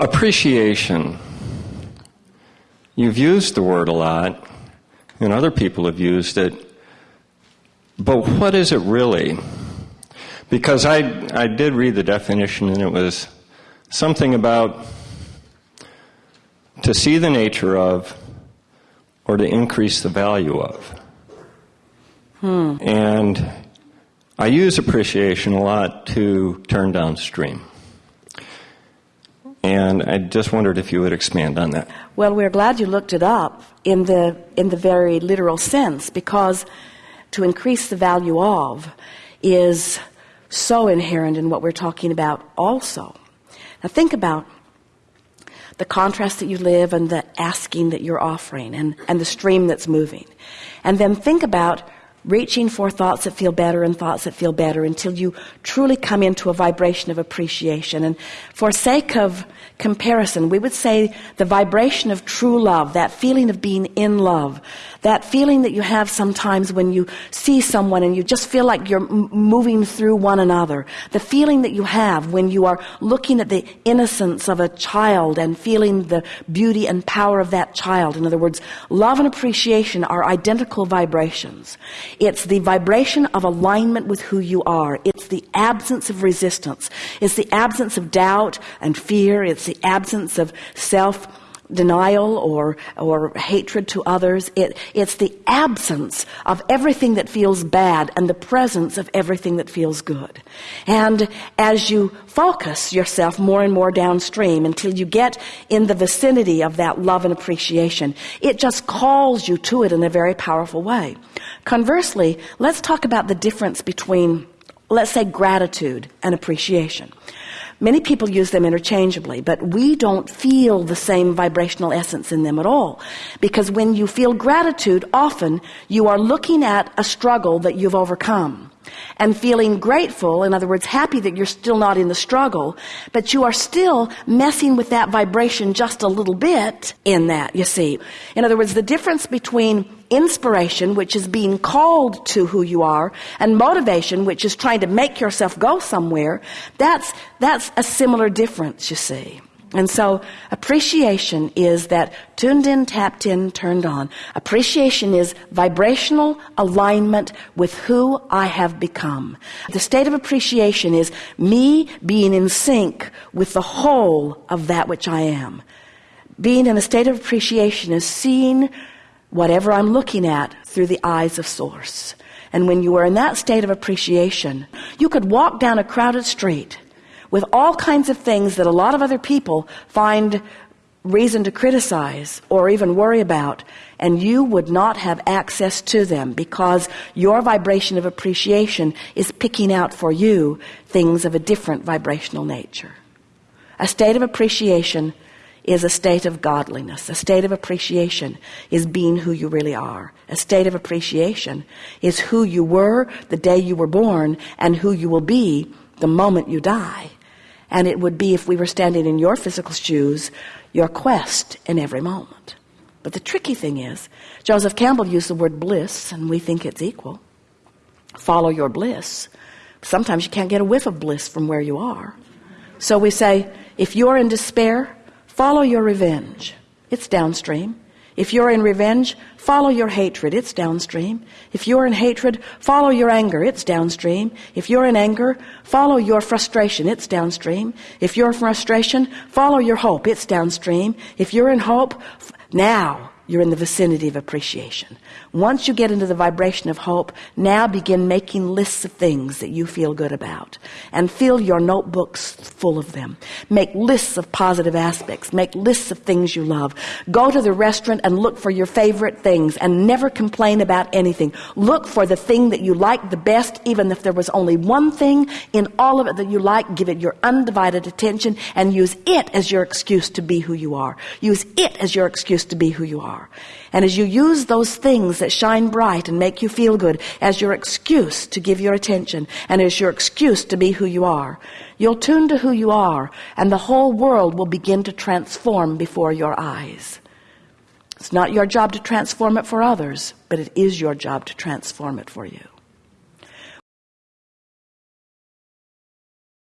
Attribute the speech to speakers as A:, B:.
A: Appreciation. You've used the word a lot, and other people have used it, but what is it really? Because I, I did read the definition, and it was something about to see the nature of or to increase the value of.
B: Hmm.
A: And I use appreciation a lot to turn downstream. And I just wondered if you would expand on that.
B: Well, we're glad you looked it up in the in the very literal sense because to increase the value of is so inherent in what we're talking about also. Now think about the contrast that you live and the asking that you're offering and, and the stream that's moving. And then think about reaching for thoughts that feel better and thoughts that feel better until you truly come into a vibration of appreciation. And for sake of comparison, we would say the vibration of true love, that feeling of being in love, that feeling that you have sometimes when you see someone and you just feel like you're moving through one another, the feeling that you have when you are looking at the innocence of a child and feeling the beauty and power of that child. In other words, love and appreciation are identical vibrations. It's the vibration of alignment with who you are. It's the absence of resistance. It's the absence of doubt and fear. It's the absence of self denial or, or hatred to others. It, it's the absence of everything that feels bad and the presence of everything that feels good. And as you focus yourself more and more downstream until you get in the vicinity of that love and appreciation, it just calls you to it in a very powerful way. Conversely, let's talk about the difference between, let's say, gratitude and appreciation. Many people use them interchangeably, but we don't feel the same vibrational essence in them at all. Because when you feel gratitude, often you are looking at a struggle that you've overcome and feeling grateful, in other words, happy that you're still not in the struggle, but you are still messing with that vibration just a little bit in that, you see. In other words, the difference between inspiration, which is being called to who you are, and motivation, which is trying to make yourself go somewhere, that's, that's a similar difference, you see. And so appreciation is that tuned in, tapped in, turned on. Appreciation is vibrational alignment with who I have become. The state of appreciation is me being in sync with the whole of that which I am. Being in a state of appreciation is seeing whatever I'm looking at through the eyes of source. And when you are in that state of appreciation, you could walk down a crowded street with all kinds of things that a lot of other people find reason to criticize or even worry about, and you would not have access to them because your vibration of appreciation is picking out for you things of a different vibrational nature. A state of appreciation is a state of godliness. A state of appreciation is being who you really are. A state of appreciation is who you were the day you were born and who you will be the moment you die. And it would be, if we were standing in your physical shoes, your quest in every moment. But the tricky thing is, Joseph Campbell used the word bliss, and we think it's equal. Follow your bliss. Sometimes you can't get a whiff of bliss from where you are. So we say, if you're in despair, follow your revenge. It's downstream. If you're in revenge, follow your hatred. It's downstream. If you're in hatred, follow your anger. It's downstream. If you're in anger, follow your frustration. It's downstream. If you're in frustration, follow your hope. It's downstream. If you're in hope, now you're in the vicinity of appreciation. Once you get into the vibration of hope, now begin making lists of things that you feel good about and fill your notebooks full of them. Make lists of positive aspects. Make lists of things you love. Go to the restaurant and look for your favorite things and never complain about anything. Look for the thing that you like the best, even if there was only one thing in all of it that you like. Give it your undivided attention and use it as your excuse to be who you are. Use it as your excuse to be who you are. And as you use those things that shine bright and make you feel good as your excuse to give your attention and as your excuse to be who you are, you'll tune to who you are and the whole world will begin to transform before your eyes. It's not your job to transform it for others, but it is your job to transform it for you.